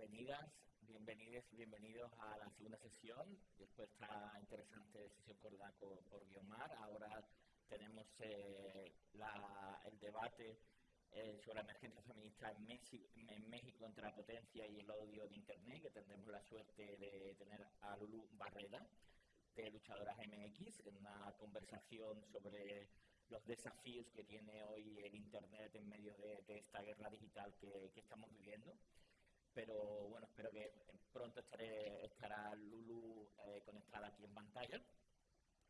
bienvenidas, bienvenidos y bienvenidos a la segunda sesión. Después de esta interesante sesión coordinada por, por Guiomar, ahora tenemos eh, el debate eh, sobre la emergencia feminista en México, en México entre la potencia y el odio de Internet, que tendremos la suerte de tener a Lulu Barreda, de Luchadoras MX, en una conversación sobre los desafíos que tiene hoy el Internet en medio de, esta guerra digital que estamos viviendo pero bueno, espero que pronto estaré, estará Lulu eh, conectada aquí en pantalla.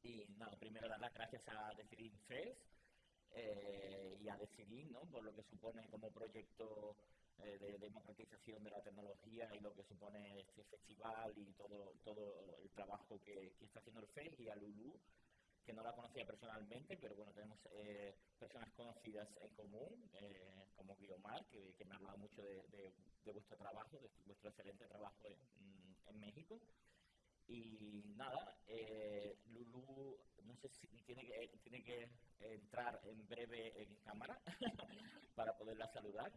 Y nada, primero dar las gracias a Decidir Fest eh, y a Decidir, ¿no? por lo que supone como proyecto eh, de democratización de la tecnología y lo que supone este festival y todo, todo el trabajo que, que está haciendo el FES y a Lulu que no la conocía personalmente, pero bueno, tenemos eh, personas conocidas en común, eh, como Guiomar, que, me ha hablado mucho de, vuestro trabajo, de vuestro excelente trabajo en, México. Y nada, eh, Lulu, no sé si tiene que, tiene que entrar en breve en cámara para poderla saludar,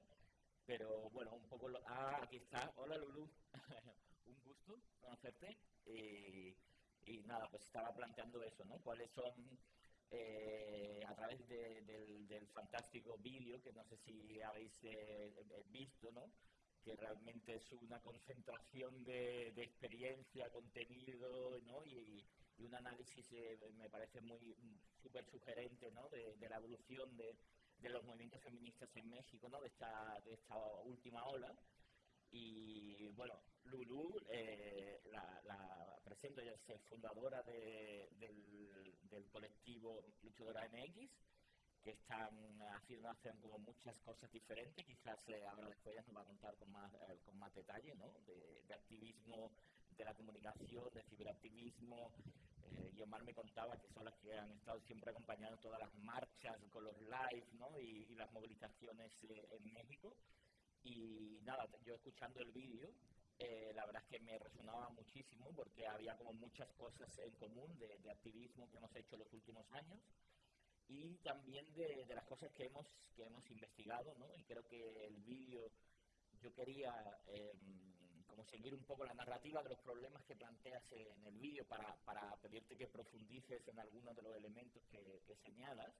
pero bueno, un poco... Lo, ah, aquí está. Hola Lulu, un gusto conocerte. Y nada, pues estaba planteando eso, ¿no? ¿Cuáles son, eh, a través de, del, del, fantástico vídeo, que no sé si habéis eh, eh, visto, ¿no? Que realmente es una concentración de, de experiencia, contenido, ¿no? Y, un análisis eh, me parece muy súper sugerente, ¿no? De, la evolución de, de los movimientos feministas en México, ¿no? De esta, de esta última ola. Y bueno, Lulu, la, presento, ella es fundadora de, del, colectivo Luchadora MX, que están haciendo, hacen como muchas cosas diferentes, quizás eh, ahora después nos va a contar con más, eh, con más detalle, ¿no? De, activismo de la comunicación, de ciberactivismo. Eh, Yomar me contaba que son las que han estado siempre acompañando todas las marchas con los live, ¿no? Y, y las movilizaciones eh, en México. Y nada, yo escuchando el vídeo, eh, la verdad es que me resonaba muchísimo porque había como muchas cosas en común de, de activismo que hemos hecho los últimos años y también de, de, las cosas que hemos, que hemos investigado, ¿no? Y creo que el vídeo, yo quería eh, como seguir un poco la narrativa de los problemas que planteas en el vídeo para, para pedirte que profundices en algunos de los elementos que, que señalas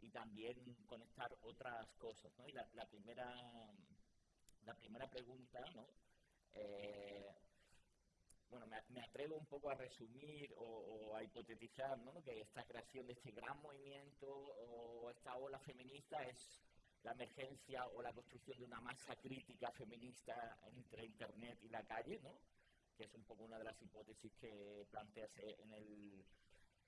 y también conectar otras cosas, ¿no? Y la, la primera la primera pregunta, ¿no? Eh, bueno, me, atrevo un poco a resumir o, a hipotetizar ¿no? que esta creación de este gran movimiento o esta ola feminista es la emergencia o la construcción de una masa crítica feminista entre Internet y la calle, ¿no? que es un poco una de las hipótesis que planteas en el...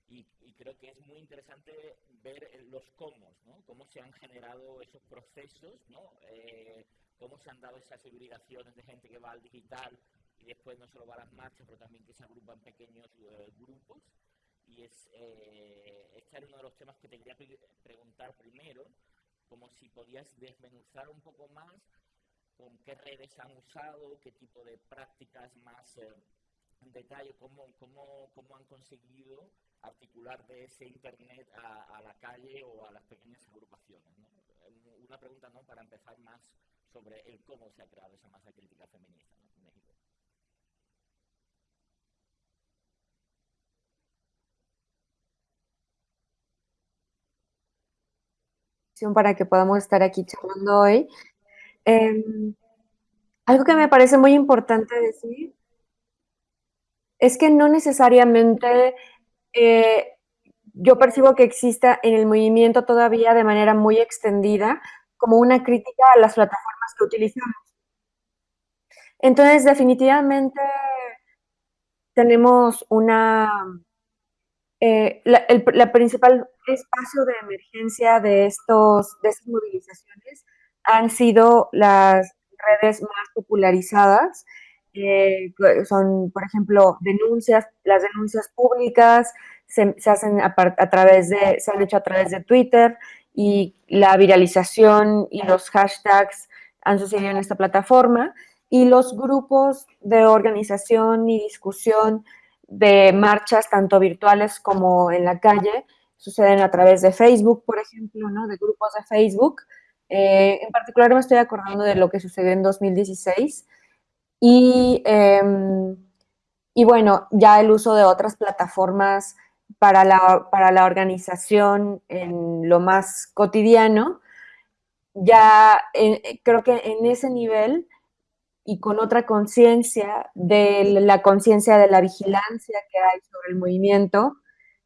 Y, y creo que es muy interesante ver los cómo, ¿no? cómo se han generado esos procesos, ¿no? Eh, cómo se han dado esas hibridaciones de gente que va al digital y después no solo va a las marchas, pero también que se agrupan pequeños eh, grupos. Y es, eh, este era uno de los temas que te quería pre preguntar primero, como si podías desmenuzar un poco más con qué redes han usado, qué tipo de prácticas más eh, en detalle, cómo, cómo, cómo han conseguido articular de ese Internet a, la calle o a las pequeñas agrupaciones. Una pregunta ¿no? para empezar más sobre el cómo se ha creado esa masa crítica feminista en México. para que podamos estar aquí charlando hoy. Eh, algo que me parece muy importante decir es que no necesariamente eh, yo percibo que exista en el movimiento todavía de manera muy extendida como una crítica a las plataformas que utilizamos. Entonces, definitivamente tenemos una... Eh, la, el principal espacio de emergencia de, estos, de estas movilizaciones han sido las redes más popularizadas, eh, son, por ejemplo, denuncias, las denuncias públicas se, hacen a, a, través de, se han hecho a través de Twitter, y la viralización y los hashtags han sucedido en esta plataforma y los grupos de organización y discusión de marchas, tanto virtuales como en la calle, suceden a través de Facebook, por ejemplo, ¿no? de grupos de Facebook. Eh, en particular me estoy acordando de lo que sucedió en 2016 Y, em, y bueno, ya el uso de otras plataformas para la, para la organización en lo más cotidiano, ya creo que en ese nivel y con otra conciencia de la conciencia de la vigilancia que hay sobre el movimiento,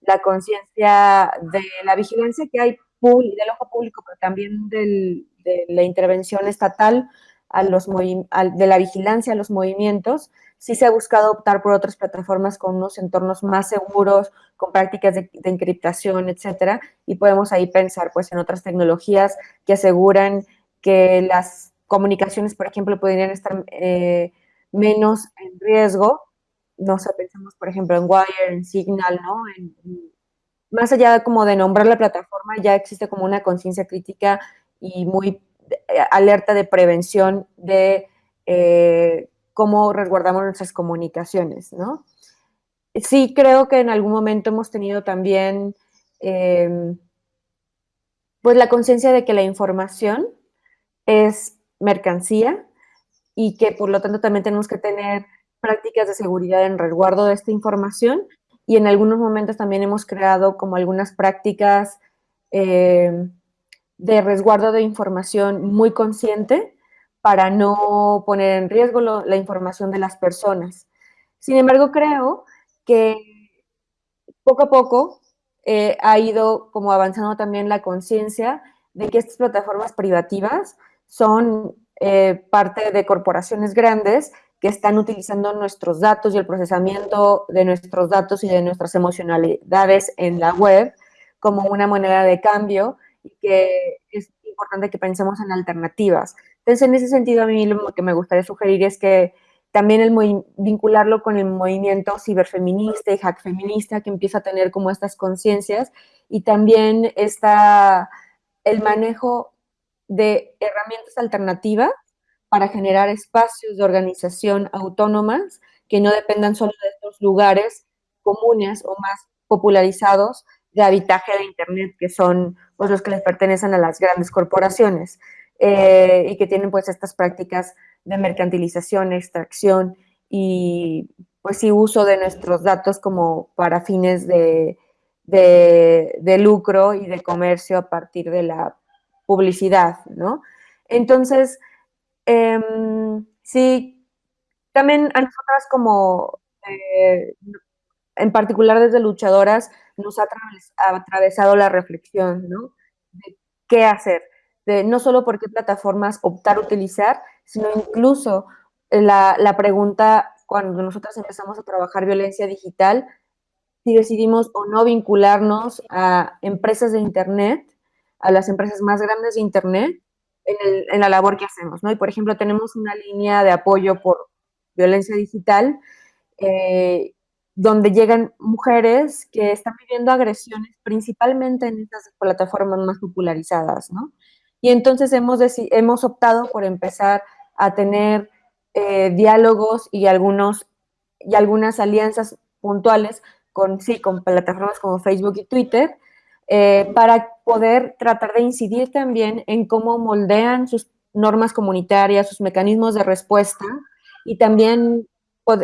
la conciencia de la vigilancia que hay del ojo público, pero también de la intervención estatal a los de la vigilancia a los movimientos, sí se ha buscado optar por otras plataformas con unos entornos más seguros, con prácticas de, encriptación, etcétera, y podemos ahí pensar pues en otras tecnologías que aseguran que las comunicaciones, por ejemplo, podrían estar eh, menos en riesgo. No sé, pensamos, por ejemplo, en Wire, en Signal, ¿no? más allá de como de nombrar la plataforma, ya existe como una conciencia crítica y muy eh, alerta de prevención de eh, cómo resguardamos nuestras comunicaciones, ¿no? Sí creo que en algún momento hemos tenido también em, pues la conciencia de que la información es mercancía y que por lo tanto también tenemos que tener prácticas de seguridad en resguardo de esta información y en algunos momentos también hemos creado como algunas prácticas em, de resguardo de información muy consciente para no poner en riesgo la información de las personas. Sin embargo, creo que poco a poco eh, ha ido como avanzando también la conciencia de que estas plataformas privativas son eh, parte de corporaciones grandes que están utilizando nuestros datos y el procesamiento de nuestros datos y de nuestras emocionalidades en la web como una moneda de cambio y que es importante que pensemos en alternativas. Entonces, en ese sentido, a mí lo que me gustaría sugerir es que también el vincularlo con el movimiento ciberfeminista y hack feminista que empieza a tener como estas conciencias y también está el manejo de herramientas alternativas para generar espacios de organización autónomas que no dependan solo de estos lugares comunes o más popularizados de habitaje de Internet, que son pues, los que les pertenecen a las grandes corporaciones eh, y que tienen pues estas prácticas de mercantilización, extracción y pues sí uso de nuestros datos como para fines de, de, lucro y de comercio a partir de la publicidad, ¿no? Entonces, em, sí, también a nosotras como, eh, en particular desde luchadoras, nos ha atravesado la reflexión, ¿no? De qué hacer, de no solo por qué plataformas optar utilizar, sino incluso la, la pregunta cuando nosotras empezamos a trabajar violencia digital, si decidimos o no vincularnos a empresas de Internet, a las empresas más grandes de Internet, en, la labor que hacemos, ¿no? Y, por ejemplo, tenemos una línea de apoyo por violencia digital eh, donde llegan mujeres que están viviendo agresiones principalmente en estas plataformas más popularizadas, ¿no? Y entonces hemos, hemos optado por empezar a tener eh, diálogos y, algunos, y algunas alianzas puntuales con, sí, con plataformas como Facebook y Twitter, eh, para poder tratar de incidir también en cómo moldean sus normas comunitarias, sus mecanismos de respuesta y también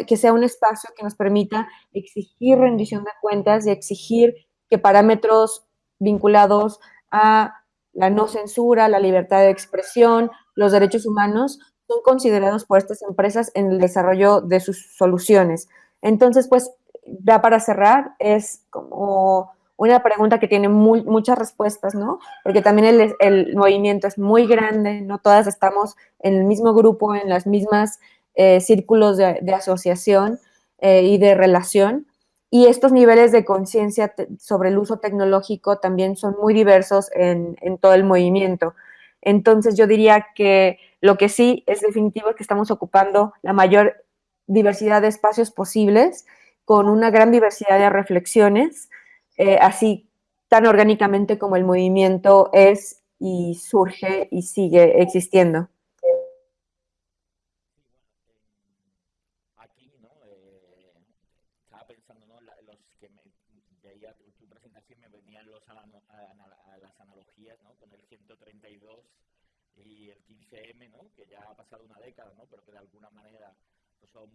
que sea un espacio que nos permita exigir rendición de cuentas y exigir que parámetros vinculados a la no censura, la libertad de expresión, los derechos humanos, son considerados por estas empresas en el desarrollo de sus soluciones. Entonces, pues, ya para cerrar, es como una pregunta que tiene muchas respuestas, ¿no? Porque también el, movimiento es muy grande, no todas estamos en el mismo grupo, en las mismas eh, círculos de, asociación eh, y de relación. Y estos niveles de conciencia sobre el uso tecnológico también son muy diversos en, todo el movimiento. Entonces yo diría que lo que sí es definitivo es que estamos ocupando la mayor diversidad de espacios posibles con una gran diversidad de reflexiones, eh, así tan orgánicamente como el movimiento es y surge y sigue existiendo. 15M, ¿no? que ya ha pasado una década, ¿no? pero que de alguna manera son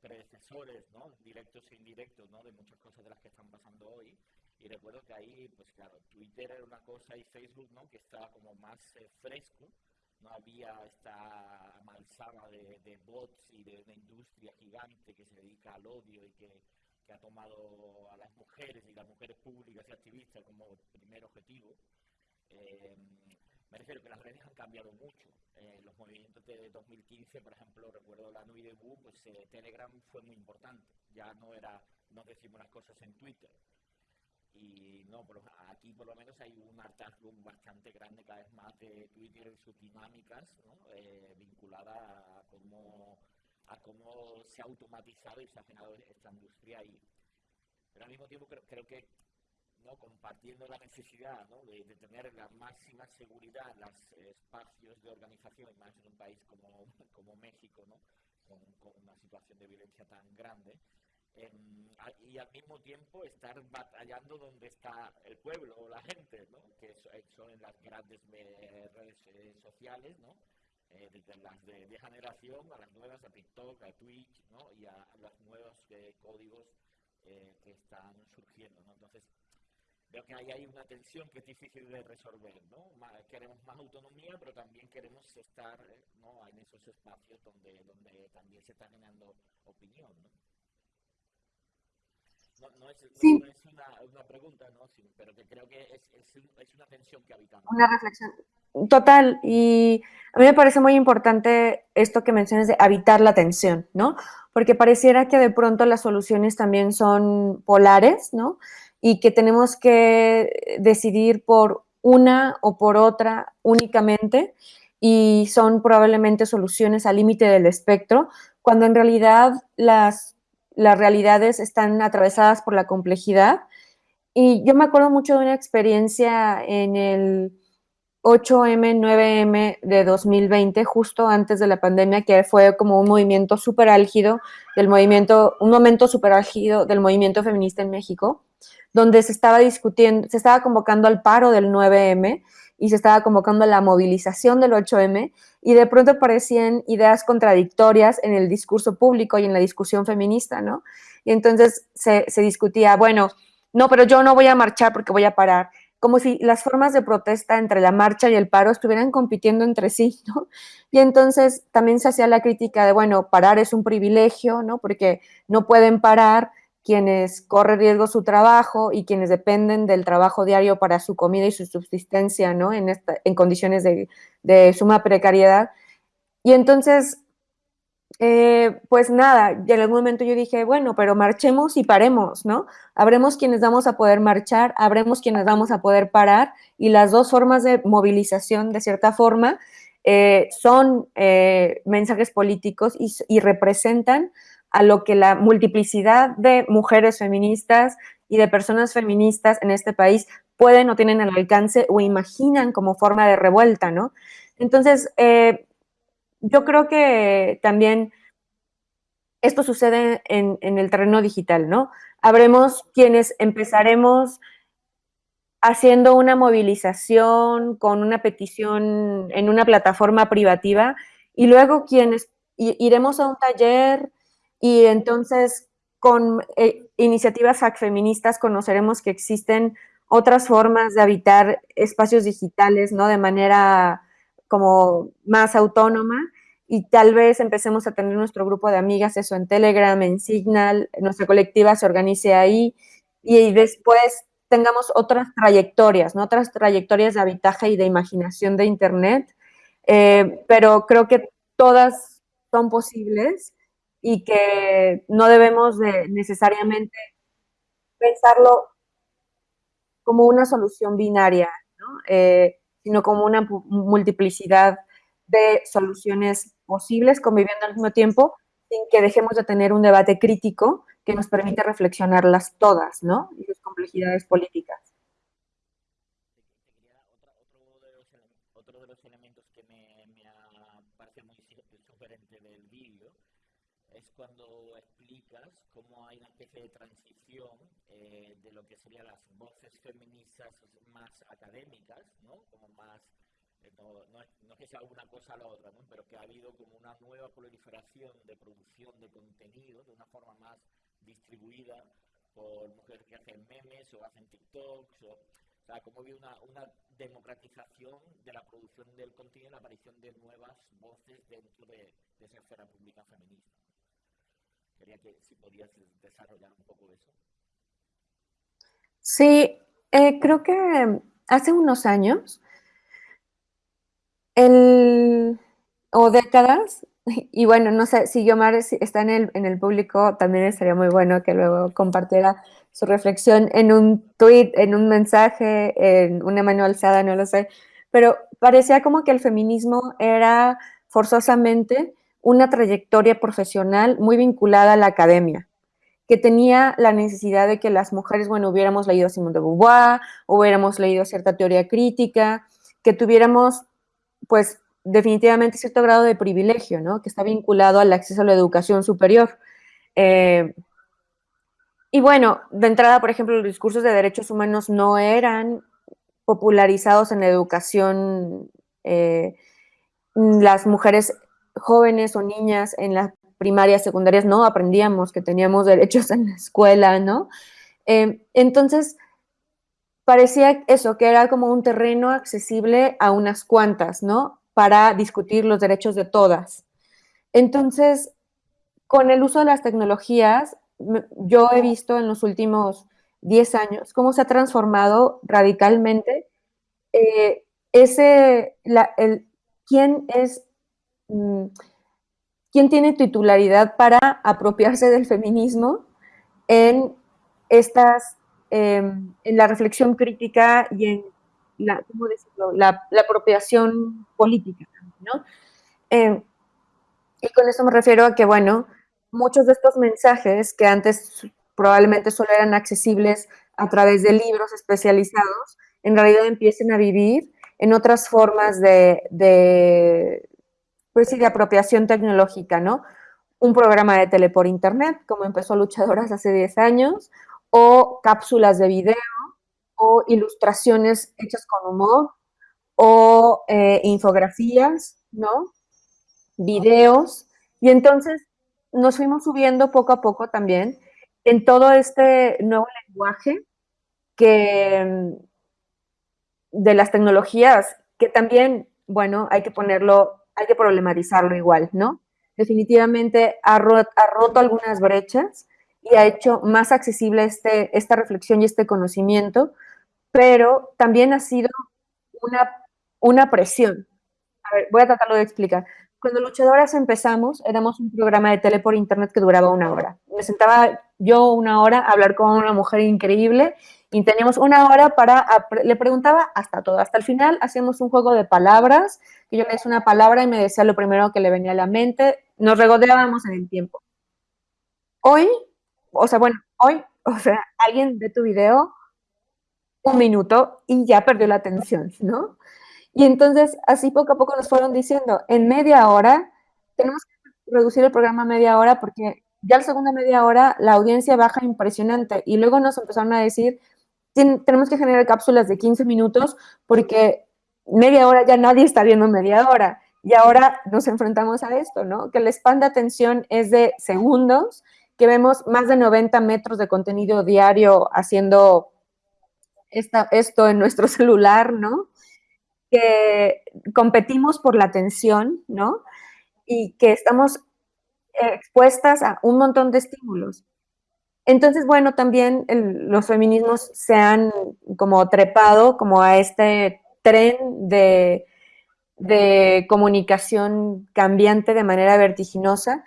predecesores, ¿no? directos e indirectos, ¿no? de muchas cosas de las que están pasando hoy. Y recuerdo que ahí, pues claro, Twitter era una cosa y Facebook, ¿no? que estaba como más eh, fresco, no había esta malsama de, de, bots y de una industria gigante que se dedica al odio y que, que, ha tomado a las mujeres y las mujeres públicas y activistas como primer objetivo. Eh, me refiero que las redes han cambiado mucho. Eh, los movimientos de 2015, por ejemplo, recuerdo la Nuit de Bu, pues eh, Telegram fue muy importante. Ya no era, no decimos las cosas en Twitter. Y no, pero aquí por lo menos hay un hartazgo bastante grande cada vez más de Twitter y sus dinámicas eh, vinculadas a cómo, a cómo se ha automatizado y se ha generado esta industria ahí. Pero al mismo tiempo creo que ¿no? compartiendo la necesidad ¿no? de, tener la máxima seguridad los espacios de organización, y más en un país como, como México, ¿no? con, una situación de violencia tan grande, eh, y al mismo tiempo estar batallando donde está el pueblo o la gente, ¿no? que son en las grandes redes eh, sociales, ¿no? Eh, desde las de, de, generación a las nuevas, a TikTok, a Twitch, ¿no? y a, a los nuevos eh, códigos que están surgiendo. ¿no? Entonces, Veo que ahí hay una tensión que es difícil de resolver, ¿no? queremos más autonomía, pero también queremos estar ¿no? en esos espacios donde, donde también se está generando opinión, ¿no? No, no, es, sí. no, es, una, una pregunta, ¿no? Sí, pero que creo que es, es, es, una tensión que habitamos. Una reflexión. Total, y a mí me parece muy importante esto que mencionas de habitar la tensión, ¿no? Porque pareciera que de pronto las soluciones también son polares, ¿no? y que tenemos que decidir por una o por otra únicamente y son probablemente soluciones al límite del espectro, cuando en realidad las, las realidades están atravesadas por la complejidad. Y yo me acuerdo mucho de una experiencia en el 8M, 9M de 2020, justo antes de la pandemia, que fue como un movimiento súper álgido del movimiento, un momento súper álgido del movimiento feminista en México donde se estaba discutiendo, se estaba convocando al paro del 9M y se estaba convocando a la movilización del 8M y de pronto aparecían ideas contradictorias en el discurso público y en la discusión feminista, ¿no? Y entonces se, se discutía, bueno, no, pero yo no voy a marchar porque voy a parar como si las formas de protesta entre la marcha y el paro estuvieran compitiendo entre sí, ¿no? Y entonces también se hacía la crítica de, bueno, parar es un privilegio, ¿no? Porque no pueden parar quienes corren riesgo su trabajo y quienes dependen del trabajo diario para su comida y su subsistencia, ¿no? En, en condiciones de, suma precariedad. Y entonces, eh, pues nada, en algún momento yo dije, bueno, pero marchemos y paremos, ¿no? Habremos quienes vamos a poder marchar, habremos quienes vamos a poder parar, y las dos formas de movilización, de cierta forma, eh, son eh, mensajes políticos y, representan a lo que la multiplicidad de mujeres feministas y de personas feministas en este país pueden o tienen al alcance o imaginan como forma de revuelta, ¿no? Entonces, eh, yo creo que también esto sucede en, el terreno digital, ¿no? Habremos quienes empezaremos haciendo una movilización con una petición en una plataforma privativa y luego quienes iremos a un taller y entonces con eh, iniciativas feministas conoceremos que existen otras formas de habitar espacios digitales, ¿no? De manera como más autónoma y tal vez empecemos a tener nuestro grupo de amigas, eso en Telegram, en Signal, nuestra colectiva se organice ahí y después tengamos otras trayectorias, ¿no? Otras trayectorias de habitaje y de imaginación de Internet, eh, pero creo que todas son posibles y que no debemos de necesariamente pensarlo como una solución binaria, ¿no? eh, sino como una multiplicidad de soluciones posibles conviviendo al mismo tiempo sin que dejemos de tener un debate crítico que nos permite reflexionarlas todas, ¿no? Y sus complejidades políticas. Otro de los elementos que me, muy del es cuando explicas cómo hay una especie de transición eh, de lo que serían las voces feministas más académicas, ¿no? como más no, no, es que sea una cosa a la otra, ¿no? pero que ha habido como una nueva proliferación de producción de contenido de una forma más distribuida por mujeres que hacen memes o hacen TikToks, o, o sea, como había una, una democratización de la producción del contenido y la aparición de nuevas voces dentro de, de esa esfera pública feminista. Quería que si podías desarrollar un poco eso. Sí, eh, creo que hace unos años, el, o décadas, y bueno, no sé si Yomar está en el, en el público, también estaría muy bueno que luego compartiera su reflexión en un tweet, en un mensaje, en una mano alzada, no lo sé, pero parecía como que el feminismo era forzosamente una trayectoria profesional muy vinculada a la academia, que tenía la necesidad de que las mujeres, bueno, hubiéramos leído a Simone de Beauvoir, hubiéramos leído cierta teoría crítica, que tuviéramos, pues, definitivamente cierto grado de privilegio, ¿no? Que está vinculado al acceso a la educación superior. Eh, y bueno, de entrada, por ejemplo, los discursos de derechos humanos no eran popularizados en la educación. Eh, las mujeres jóvenes o niñas en las primarias, secundarias, no aprendíamos que teníamos derechos en la escuela, ¿no? Eh, entonces, parecía eso, que era como un terreno accesible a unas cuantas, ¿no? Para discutir los derechos de todas. Entonces, con el uso de las tecnologías, yo he visto en los últimos 10 años cómo se ha transformado radicalmente eh, ese, el, quién es Mm, quién tiene titularidad para apropiarse del feminismo en estas, em, en la reflexión crítica y en la, ¿cómo decirlo? la, apropiación política, ¿no? Em, y con eso me refiero a que, bueno, muchos de estos mensajes que antes probablemente solo eran accesibles a través de libros especializados, en realidad empiecen a vivir en otras formas de, pues sí, de apropiación tecnológica, ¿no? Un programa de tele por internet, como empezó Luchadoras hace 10 años, o cápsulas de video, o ilustraciones hechas con humor, o eh, infografías, ¿no? Videos. Y entonces nos fuimos subiendo poco a poco también en todo este nuevo lenguaje que de las tecnologías, que también, bueno, hay que ponerlo hay que problematizarlo igual, ¿no? Definitivamente ha, roto algunas brechas y ha hecho más accesible este, esta reflexión y este conocimiento, pero también ha sido una, una presión. A ver, voy a tratarlo de explicar. Cuando Luchadoras empezamos, éramos un programa de tele por internet que duraba una hora. Me sentaba yo una hora a hablar con una mujer increíble y teníamos una hora para, le preguntaba hasta todo, hasta el final hacíamos un juego de palabras, que yo le decía una palabra y me decía lo primero que le venía a la mente, nos regodeábamos en el tiempo. Hoy, o sea, bueno, hoy, o sea, alguien ve tu video un minuto y ya perdió la atención, ¿no? Y entonces, así poco a poco nos fueron diciendo, en media hora, tenemos que reducir el programa a media hora porque ya la segunda media hora la audiencia baja impresionante. Y luego nos empezaron a decir, tenemos que generar cápsulas de 15 minutos porque media hora ya nadie está viendo media hora. Y ahora nos enfrentamos a esto, ¿no? Que el span de atención es de segundos, que vemos más de 90 metros de contenido diario haciendo esta, esto en nuestro celular, ¿no? Que competimos por la atención, ¿no? Y que estamos expuestas a un montón de estímulos. Entonces, bueno, también los feminismos se han como trepado como a este tren de, de comunicación cambiante de manera vertiginosa.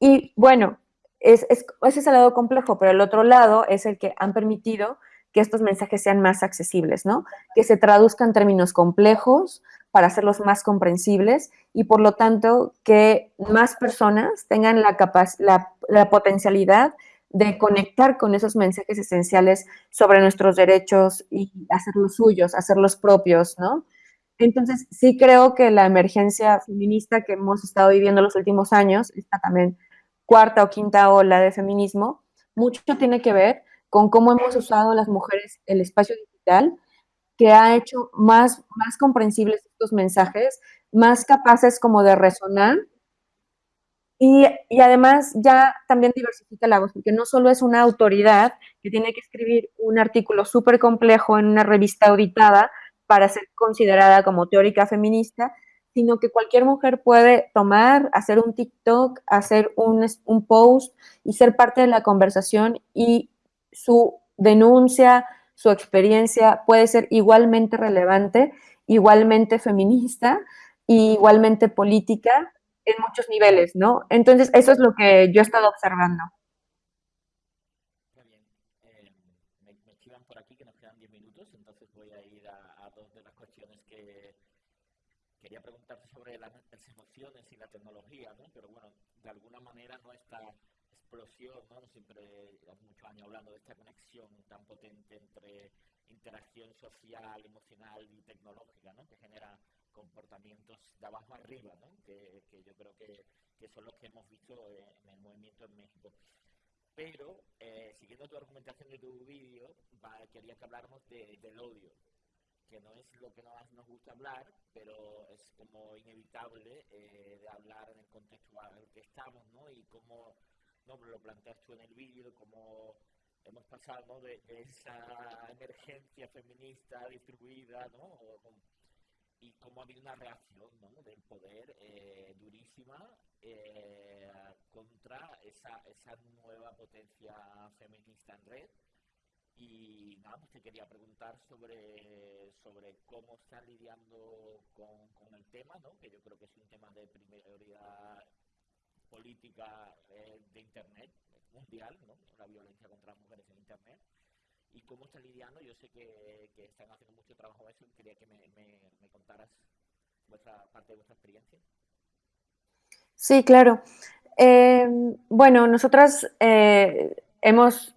Y bueno, es, es, ese es el lado complejo, pero el otro lado es el que han permitido que estos mensajes sean más accesibles, ¿no? Que se traduzcan términos complejos para hacerlos más comprensibles y por lo tanto que más personas tengan la, la, la potencialidad de conectar con esos mensajes esenciales sobre nuestros derechos y hacerlos suyos, hacerlos propios, ¿no? Entonces, sí creo que la emergencia feminista que hemos estado viviendo los últimos años, esta también cuarta o quinta ola de feminismo, mucho tiene que ver con cómo hemos usado las mujeres el espacio digital que ha hecho más, más comprensibles estos mensajes, más capaces como de resonar y, y, además ya también diversifica la voz, porque no solo es una autoridad que tiene que escribir un artículo súper complejo en una revista auditada para ser considerada como teórica feminista, sino que cualquier mujer puede tomar, hacer un TikTok, hacer un, un post y ser parte de la conversación y su denuncia, su experiencia puede ser igualmente relevante, igualmente feminista, igualmente política en muchos niveles, ¿no? Entonces, eso es lo que yo he estado observando. Bien. Me, me chivan por aquí que nos quedan 10 minutos, entonces voy a ir a, a dos de las cuestiones que quería preguntarte sobre las, las emociones y la tecnología, ¿no? Pero bueno, de alguna manera explosión, ¿no? Siempre hace muchos años hablando de esta conexión tan potente entre interacción social, emocional y tecnológica, ¿no? Que genera comportamientos de abajo arriba, ¿no? que, yo creo que, que, son los que hemos visto en el movimiento en México. Pero, eh, siguiendo tu argumentación de tu vídeo, quería que habláramos de, del odio, que no es lo que más nos gusta hablar, pero es como inevitable eh, de hablar en el contexto en el que estamos, ¿no? Y cómo ¿no? lo planteas tú en el vídeo, cómo hemos pasado de, esa emergencia feminista distribuida, ¿no? Y cómo ha habido una reacción ¿no? del poder eh, durísima eh, contra esa, esa nueva potencia feminista en red. Y nada, pues te quería preguntar sobre, sobre cómo están lidiando con, con el tema, ¿no? que yo creo que es un tema de prioridad política eh, de Internet mundial, ¿no? la violencia contra las mujeres en Internet y cómo están lidiando. Yo sé que, están haciendo mucho trabajo eso y quería que me, me, me contaras vuestra parte de vuestra experiencia. Sí, claro. Eh, bueno, nosotras eh, hemos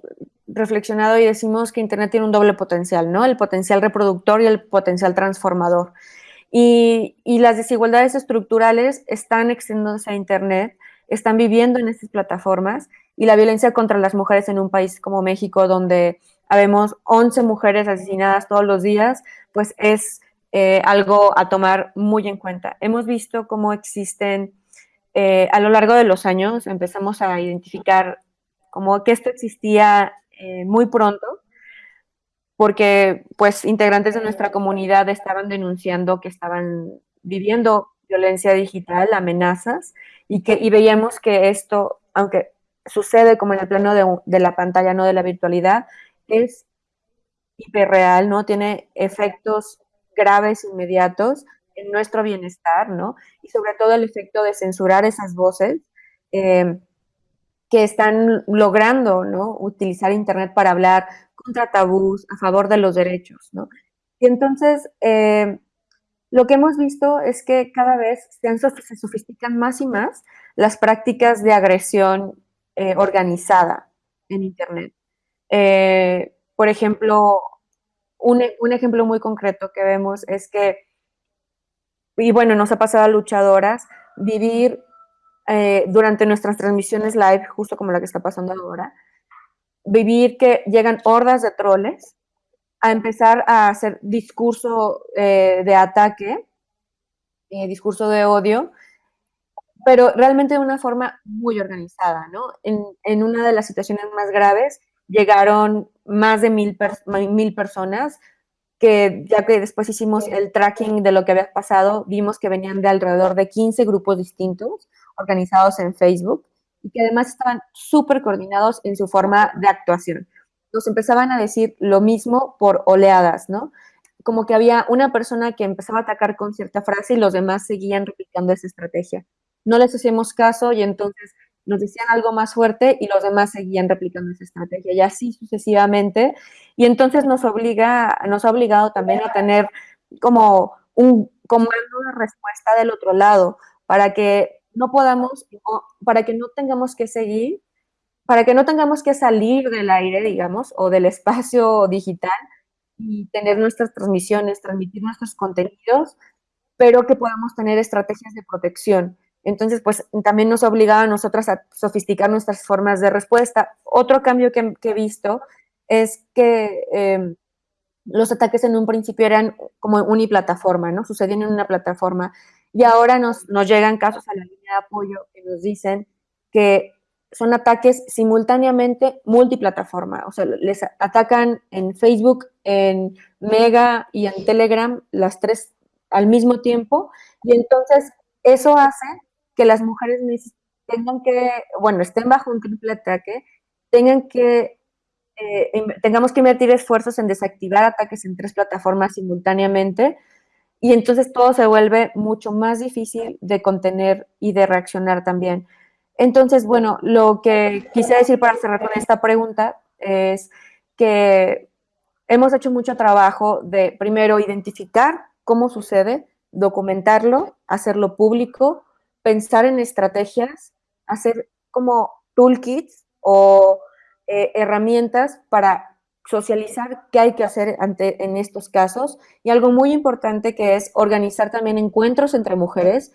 reflexionado y decimos que Internet tiene un doble potencial, ¿no? El potencial reproductor y el potencial transformador. Y, y las desigualdades estructurales están extendiéndose a Internet, están viviendo en estas plataformas y la violencia contra las mujeres en un país como México, donde habemos 11 mujeres asesinadas todos los días, pues es eh, algo a tomar muy en cuenta. Hemos visto cómo existen, eh, a lo largo de los años, empezamos a identificar como que esto existía eh, muy pronto, porque pues integrantes de nuestra comunidad estaban denunciando que estaban viviendo violencia digital, amenazas, y, que, y veíamos que esto, aunque sucede como en el plano de, la pantalla, no de la virtualidad, es hiperreal, ¿no? Tiene efectos graves, inmediatos en nuestro bienestar, ¿no? Y sobre todo el efecto de censurar esas voces eh, que están logrando, ¿no? Utilizar Internet para hablar contra tabús, a favor de los derechos, ¿no? Y entonces, eh, lo que hemos visto es que cada vez se sofistican más y más las prácticas de agresión eh, organizada en Internet. Eh, por ejemplo, un, un, ejemplo muy concreto que vemos es que, y bueno, nos ha pasado a luchadoras, vivir eh, durante nuestras transmisiones live, justo como la que está pasando ahora, vivir que llegan hordas de troles a empezar a hacer discurso de ataque, discurso de odio, pero realmente de una forma muy organizada, ¿no? En, en una de las situaciones más graves, llegaron más de mil, per mil personas, que ya que después hicimos el tracking de lo que había pasado, vimos que venían de alrededor de 15 grupos distintos organizados en Facebook y que además estaban súper coordinados en su forma de actuación. Nos empezaban a decir lo mismo por oleadas, ¿no? Como que había una persona que empezaba a atacar con cierta frase y los demás seguían replicando esa estrategia. No les hacíamos caso y entonces nos decían algo más fuerte y los demás seguían replicando esa estrategia y así sucesivamente. Y entonces nos obliga, nos ha obligado también a tener como un comando de respuesta del otro lado para que no podamos, para que no tengamos que seguir, para que no tengamos que salir del aire, digamos, o del espacio digital y tener nuestras transmisiones, transmitir nuestros contenidos, pero que podamos tener estrategias de protección entonces, pues también nos obligaba a nosotras a sofisticar nuestras formas de respuesta. Otro cambio que, he visto es que eh, los ataques en un principio eran como uniplataforma, ¿no? Sucedían en una plataforma. Y ahora nos, nos llegan casos a la línea de apoyo que nos dicen que son ataques simultáneamente multiplataforma, o sea, les atacan en Facebook, en Mega y en Telegram, las tres al mismo tiempo, y entonces eso hace que las mujeres tengan que, bueno, estén bajo un triple ataque, tengan que, eh, tengamos que invertir esfuerzos en desactivar ataques en tres plataformas simultáneamente, y entonces todo se vuelve mucho más difícil de contener y de reaccionar también. Entonces, bueno, lo que quise decir para cerrar con esta pregunta es que hemos hecho mucho trabajo de, primero, identificar cómo sucede, documentarlo, hacerlo público, pensar en estrategias, hacer como toolkits o eh, herramientas para socializar qué hay que hacer ante, en estos casos. Y algo muy importante que es organizar también encuentros entre mujeres,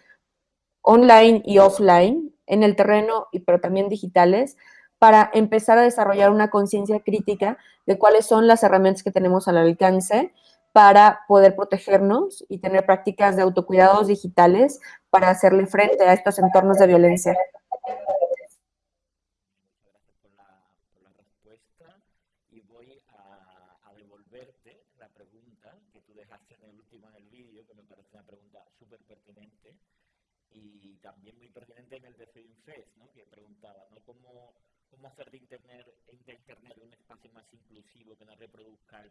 online y offline, en el terreno, y pero también digitales, para empezar a desarrollar una conciencia crítica de cuáles son las herramientas que tenemos al alcance para poder protegernos y tener prácticas de autocuidados digitales para hacerle frente a estos entornos de violencia. y voy a, devolverte la pregunta que tú dejaste en el último en el vídeo, que me parece una pregunta súper pertinente, y también muy pertinente en el de FinFest, ¿no? que preguntaba. ¿Cómo, cómo hacer de internet, de internet un espacio más inclusivo que no reproduzca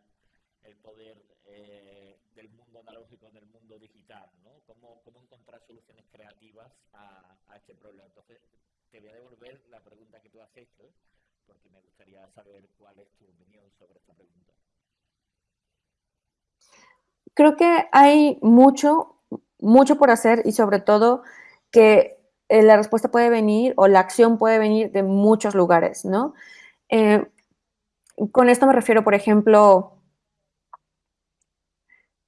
poder eh, del mundo analógico del mundo digital, ¿no? ¿Cómo, cómo encontrar soluciones creativas a, a, este problema. Entonces, te voy a devolver la pregunta que tú has hecho, porque me gustaría saber cuál es tu opinión sobre esta pregunta. Creo que hay mucho mucho por hacer y sobre todo que eh, la respuesta puede venir o la acción puede venir de muchos lugares, ¿no? Eh, con esto me refiero, por ejemplo,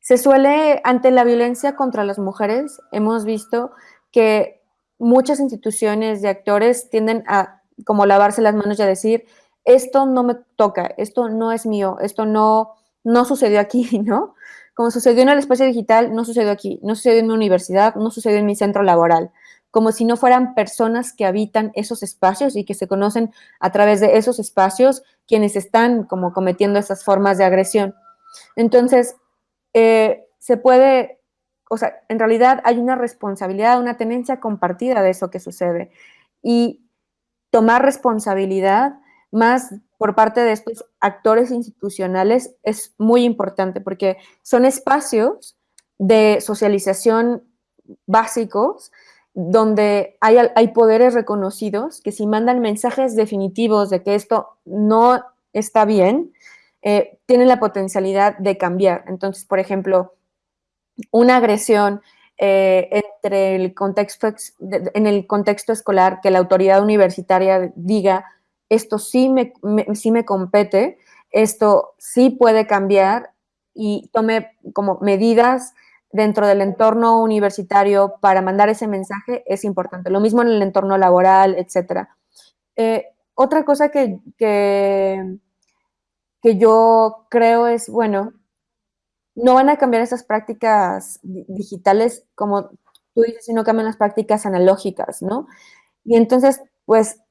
se suele, ante la violencia contra las mujeres, hemos visto que muchas instituciones de actores tienden a como lavarse las manos y a decir, esto no me toca, esto no es mío, esto no, no sucedió aquí, ¿no? Como sucedió en el espacio digital, no sucedió aquí, no sucedió en mi universidad, no sucedió en mi centro laboral, como si no fueran personas que habitan esos espacios y que se conocen a través de esos espacios quienes están como cometiendo esas formas de agresión. Entonces, eh, se puede, o sea, en realidad hay una responsabilidad, una tenencia compartida de eso que sucede. Y tomar responsabilidad más por parte de estos actores institucionales es muy importante porque son espacios de socialización básicos donde hay, hay, poderes reconocidos que si mandan mensajes definitivos de que esto no está bien, eh, tienen la potencialidad de cambiar. Entonces, por ejemplo, una agresión eh, entre el contexto, en el contexto escolar, que la autoridad universitaria diga esto sí me, sí me compete, esto sí puede cambiar y tome como medidas dentro del entorno universitario para mandar ese mensaje es importante. Lo mismo en el entorno laboral, etc. Eh, otra cosa que, que, que, yo creo es, bueno, no van a cambiar esas prácticas digitales como tú dices, sino cambian las prácticas analógicas, ¿no? Y entonces, pues,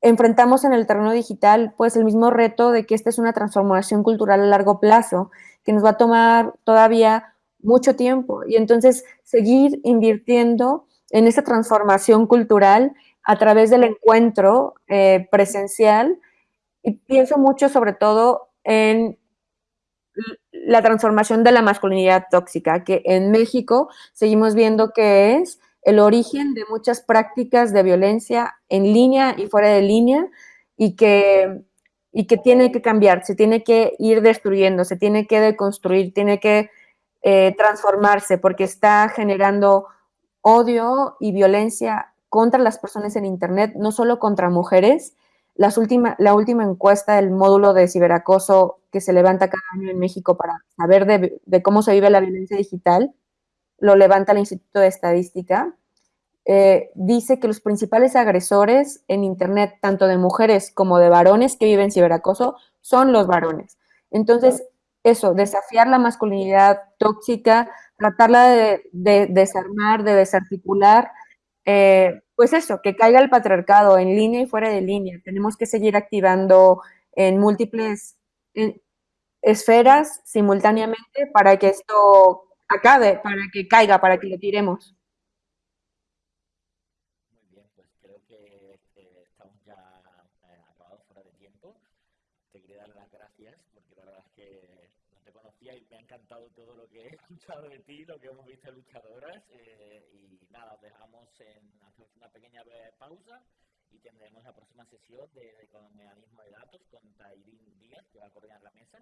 enfrentamos en el terreno digital pues el mismo reto de que esta es una transformación cultural a largo plazo, que nos va a tomar todavía mucho tiempo y entonces seguir invirtiendo en esta transformación cultural a través del encuentro eh, presencial y pienso mucho sobre todo en la transformación de la masculinidad tóxica, que en México seguimos viendo que es el origen de muchas prácticas de violencia en línea y fuera de línea y que, y que tiene que cambiar, se tiene que ir destruyendo, se tiene que deconstruir, tiene que eh, transformarse porque está generando odio y violencia contra las personas en Internet, no solo contra mujeres. Las última, la última encuesta del módulo de ciberacoso que se levanta cada año en México para saber de, cómo se vive la violencia digital, lo levanta el Instituto de Estadística, eh, dice que los principales agresores en Internet, tanto de mujeres como de varones que viven ciberacoso, son los varones. Entonces, eso, desafiar la masculinidad tóxica, tratarla de, de desarmar, de desarticular, eh, pues eso, que caiga el patriarcado en línea y fuera de línea. Tenemos que seguir activando en múltiples esferas simultáneamente para que esto acabe, para que caiga, para que lo tiremos. Muy bien, pues creo que estamos ya eh, acabados fuera de tiempo. Te quería dar las gracias porque la verdad es que no te conocía y me ha encantado todo lo que he escuchado de ti, lo que hemos visto luchadoras. Eh, y nada, os dejamos en una pequeña pausa y tendremos la próxima sesión de, de colonialismo de datos con Tairín Díaz, que va a coordinar la mesa.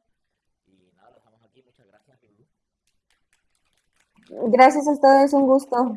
Y nada, lo dejamos aquí. Muchas gracias, Gracias a ustedes, un gusto.